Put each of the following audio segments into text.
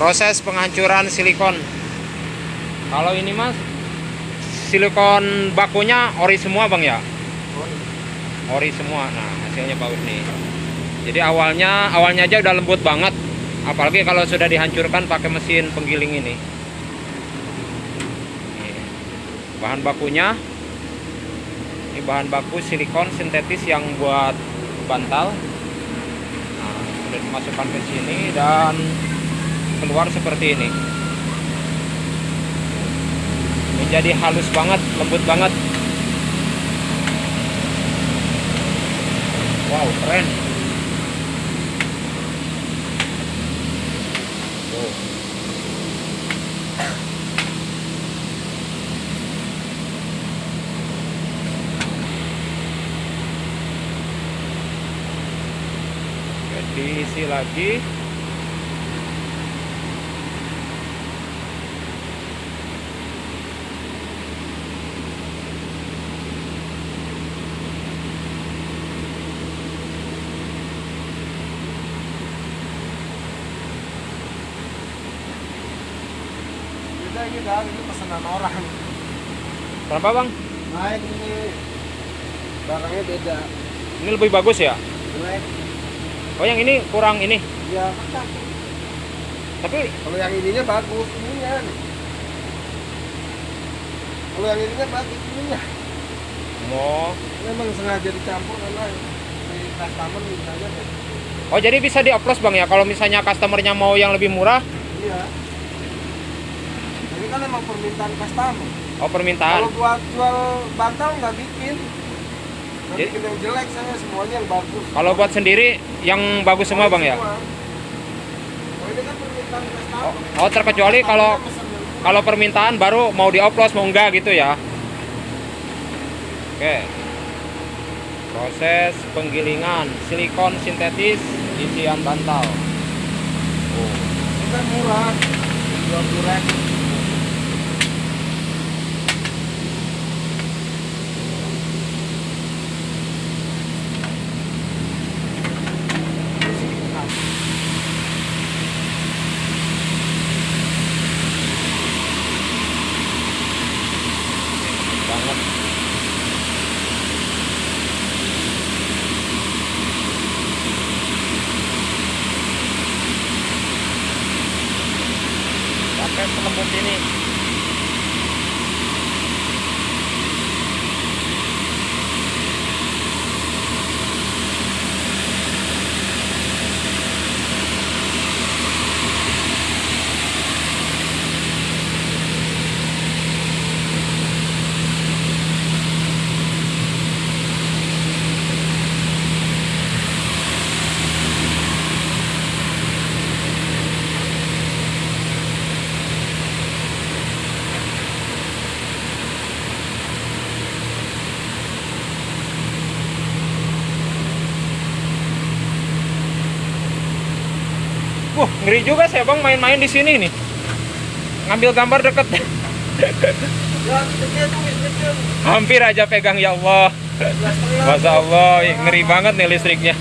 proses penghancuran silikon. Kalau ini mas silikon bakunya ori semua bang ya? Ori. Semua. Nah hasilnya bagus nih. Jadi awalnya awalnya aja udah lembut banget. Apalagi kalau sudah dihancurkan pakai mesin penggiling ini. Bahan bakunya. Ini bahan baku silikon sintetis yang buat bantal. Nah, sudah dimasukkan ke sini dan keluar seperti ini. Menjadi halus banget lembut banget. Wow keren. Oke, diisi lagi Beda ini dah, ini pesanan orang. berapa bang Naik ini barangnya beda. ini lebih bagus ya Naik, oh yang ini kurang ini ya tapi Kalau yang ininya bagus, ininya. nih. Kalau yang ininya bagus, ininya. mau Memang sengaja dicampur karena si customer mintanya gitu. Oh jadi bisa dioplos bang ya kalau misalnya customernya mau yang lebih murah Iya. Kan emang permintaan customer. Oh permintaan Kalau buat jual bantal nggak bikin. Nggak Jadi- bikin yang jelek saya semuanya yang bagus. Kalau buat sendiri yang bagus semua bang ya Semua. Oh ini kan permintaan customer. Oh, oh, terkecuali kalau kalau permintaan baru mau dioplos mau enggak gitu ya Oke Proses penggilingan silikon sintetis isian bantal oh. Ini kan murah. 20 ribu. Banget. Sampai selembut ini Wah, ngeri juga saya bang main-main di sini nih. Ngambil gambar deket. Hampir aja pegang ya Allah. Masya Allah, ngeri banget nih listriknya.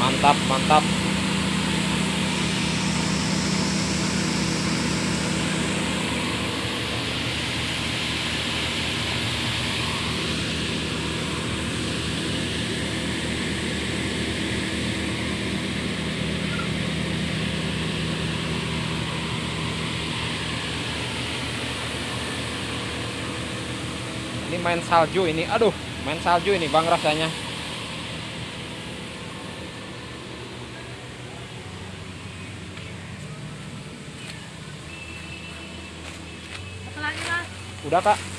Mantap, mantap. Ini main salju ini. Aduh, main salju ini Bang rasanya. Udah, Kak.